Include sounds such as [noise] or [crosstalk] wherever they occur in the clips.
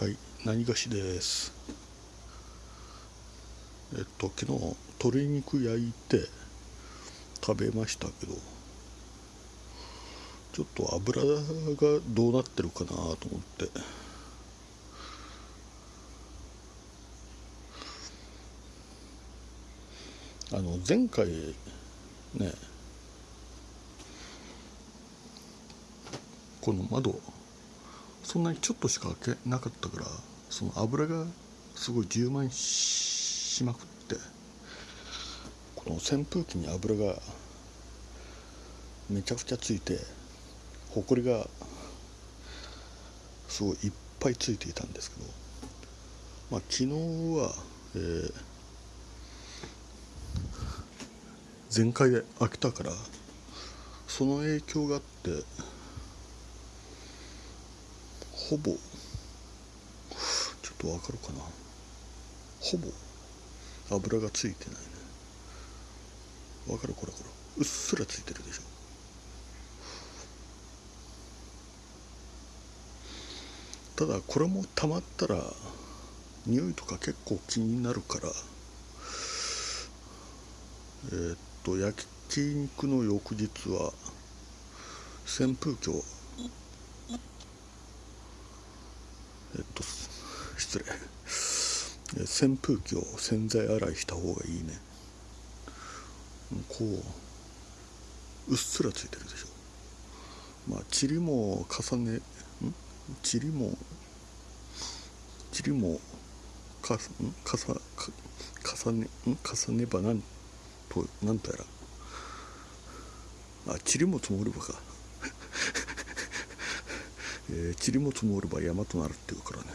はい、何がしです。えっと、昨日、鶏肉焼いて食べましたけど、ちょっと油がどうなってるかなと思って。あの、前回、ね、この窓、そんなにちょっとしか開けなかったからその油がすごい充満しまくってこの扇風機に油がめちゃくちゃついてほこりがすごいいっぱいついていたんですけどまあ昨日は、えー全開で開けたからその影響があってほぼ。ちょっとわかるかな。ほぼ。油がついてないね。わかるこれこれ。うっすらついてるでしょ。ただこれもたまったら匂いとか結構気になるから。えーっと焼き肉の翌日は扇風機をえっと失礼。扇風機を洗剤洗いした方がいいね。こううっすらついてるでしょ。まあ塵も重ねん？塵も塵もかん？かさか重ねん？重ねばなんとなんとやら。あ塵も積もればか。えー、塵も積もれば山となるっていうからね、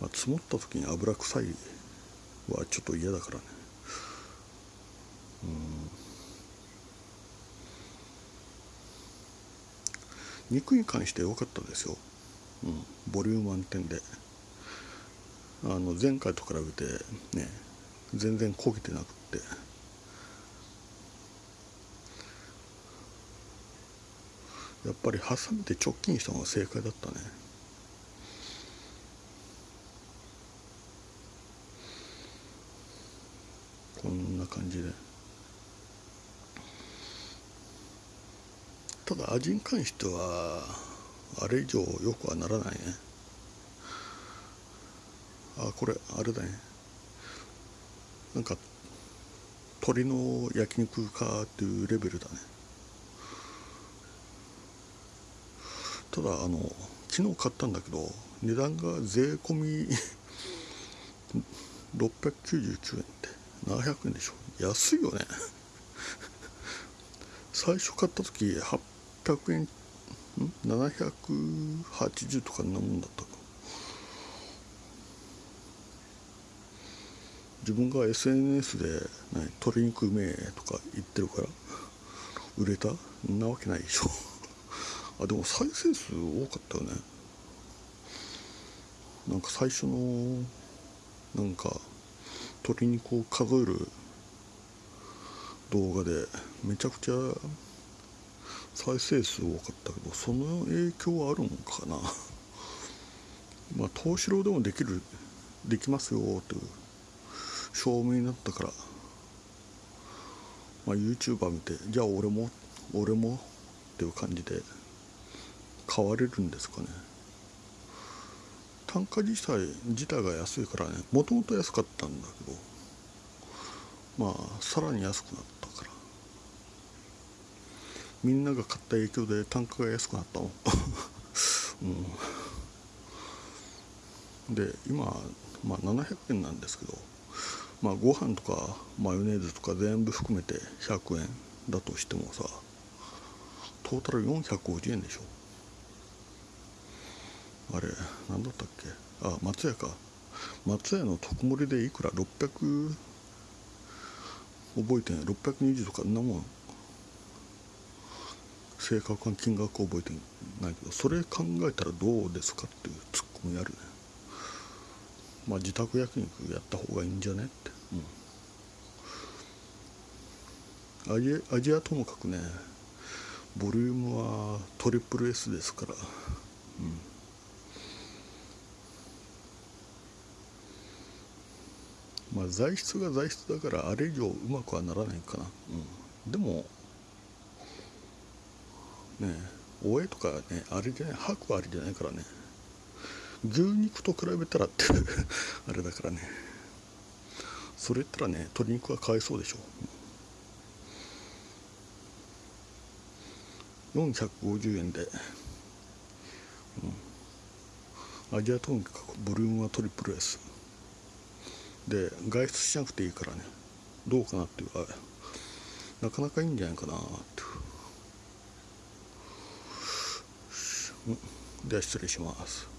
まあ、積もった時に油臭いはちょっと嫌だからね。うん。肉に関して良かったですよ、うん、ボリューム満点で。あの前回と比べてね全然焦げてなくって。やっぱりハサミで直近したのが正解だったね。こんな感じで。ただ味に関してはあれ以上よくはならないね。あこれあれだね。なんか鶏の焼肉かっていうレベルだね。ただあの昨日買ったんだけど値段が税込み [laughs] 699円って700円でしょ。安いよね。[laughs] 最初買った時800円ん？780とかんなもんだった。か自分が SNS で、「鶏肉うめえ」とか言ってるから売れた？んなわけないでしょ。あでも再生数多かったよね。なんか最初のなんか鶏肉を数える動画でめちゃくちゃ再生数多かったけどその影響はあるんかな。[laughs] まあ東四郎でもできるできますよという証明になったから、まあ、YouTuber 見てじゃあ俺も俺もっていう感じで。買われるんですかね。単価自体自体が安いからねもともと安かったんだけどまあさらに安くなったから。みんなが買った影響で単価が安くなったの。[laughs] うん。で今、まあ、700円なんですけどまあご飯とかマヨネーズとか全部含めて100円だとしてもさトータル450円でしょ。あれ何だったっけ？あ松屋か。松屋の特盛でいくら？600覚えてない620とかんなもん。正確な金額覚えてないけど。それ考えたらどうですかっていうツッコミあるね。まあ自宅焼肉やった方がいいんじゃねって、うん、味味はともかくねボリュームはトリプル S ですから、うん、まあ材質が材質だからあれ以上うまくはならないかな、うん、でもねおえとかねあれじゃない白はあれじゃないからね。牛肉と比べたらって [laughs] あれだからね。それ言ったらね鶏肉はかわいそうでしょ。450円で、うん、アジアとにかくボリュームはトリプル S で外出しなくていいからね。どうかなっていうかなかなかいいんじゃないかなってでは失礼します。